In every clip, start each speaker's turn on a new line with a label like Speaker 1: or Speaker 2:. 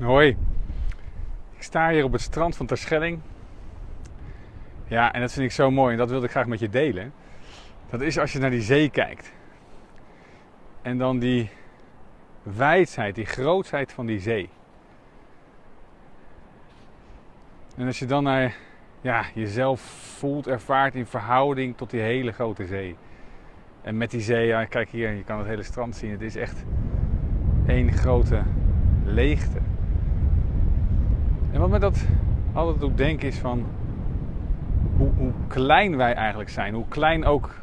Speaker 1: Hoi, ik sta hier op het strand van Terschelling. Ja, en dat vind ik zo mooi en dat wilde ik graag met je delen. Dat is als je naar die zee kijkt. En dan die wijdheid, die grootsheid van die zee. En als je dan naar ja, jezelf voelt, ervaart in verhouding tot die hele grote zee. En met die zee, kijk hier, je kan het hele strand zien. Het is echt één grote leegte. En wat me dat altijd doet denken is van hoe, hoe, klein wij eigenlijk zijn. Hoe klein ook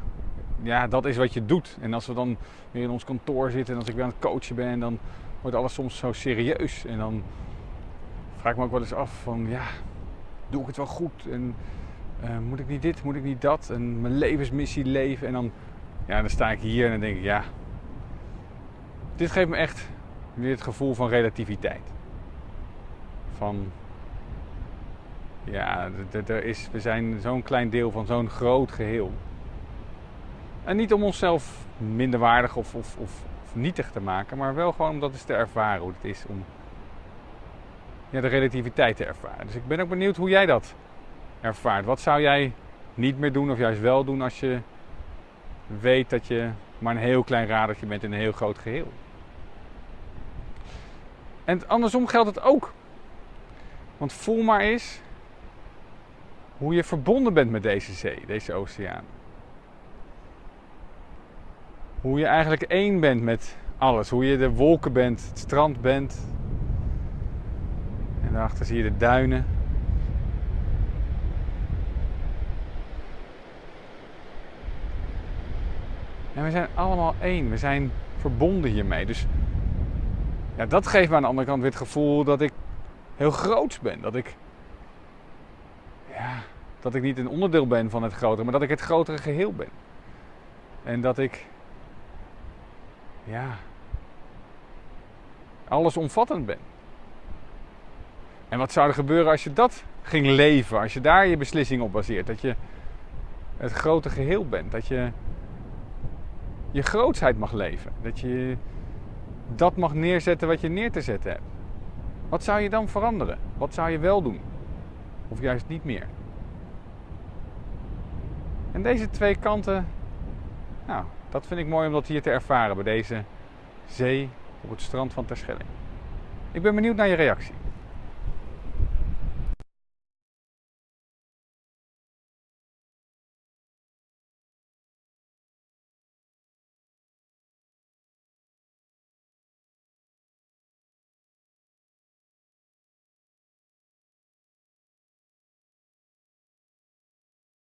Speaker 1: ja, dat is wat je doet. En als we dan weer in ons kantoor zitten en als ik weer aan het coachen ben, dan wordt alles soms zo serieus. En dan vraag ik me ook wel eens af van ja, doe ik het wel goed? En uh, moet ik niet dit, moet ik niet dat? En mijn levensmissie leven. En dan, ja, dan sta ik hier en dan denk ik ja, dit geeft me echt weer het gevoel van relativiteit. Van ja, er is, we zijn zo'n klein deel van zo'n groot geheel. En niet om onszelf minderwaardig of, of, of, of nietig te maken, maar wel gewoon om dat te ervaren hoe het is om ja, de relativiteit te ervaren. Dus ik ben ook benieuwd hoe jij dat ervaart. Wat zou jij niet meer doen of juist wel doen als je weet dat je maar een heel klein radertje bent in een heel groot geheel? En andersom geldt het ook. Want voel maar eens hoe je verbonden bent met deze zee, deze oceaan. Hoe je eigenlijk één bent met alles. Hoe je de wolken bent, het strand bent. En daarachter zie je de duinen. En we zijn allemaal één. We zijn verbonden hiermee. Dus ja, dat geeft me aan de andere kant weer het gevoel dat ik heel groots ben. Dat ik ja, dat ik niet een onderdeel ben van het grotere, maar dat ik het grotere geheel ben. En dat ik, ja, allesomvattend ben. En wat zou er gebeuren als je dat ging leven, als je daar je beslissing op baseert? Dat je het grote geheel bent, dat je je grootsheid mag leven, dat je dat mag neerzetten wat je neer te zetten hebt. Wat zou je dan veranderen? Wat zou je wel doen? Of juist niet meer? En deze twee kanten, nou, dat vind ik mooi om dat hier te ervaren bij deze zee op het strand van Terschelling. Ik ben benieuwd naar je reactie.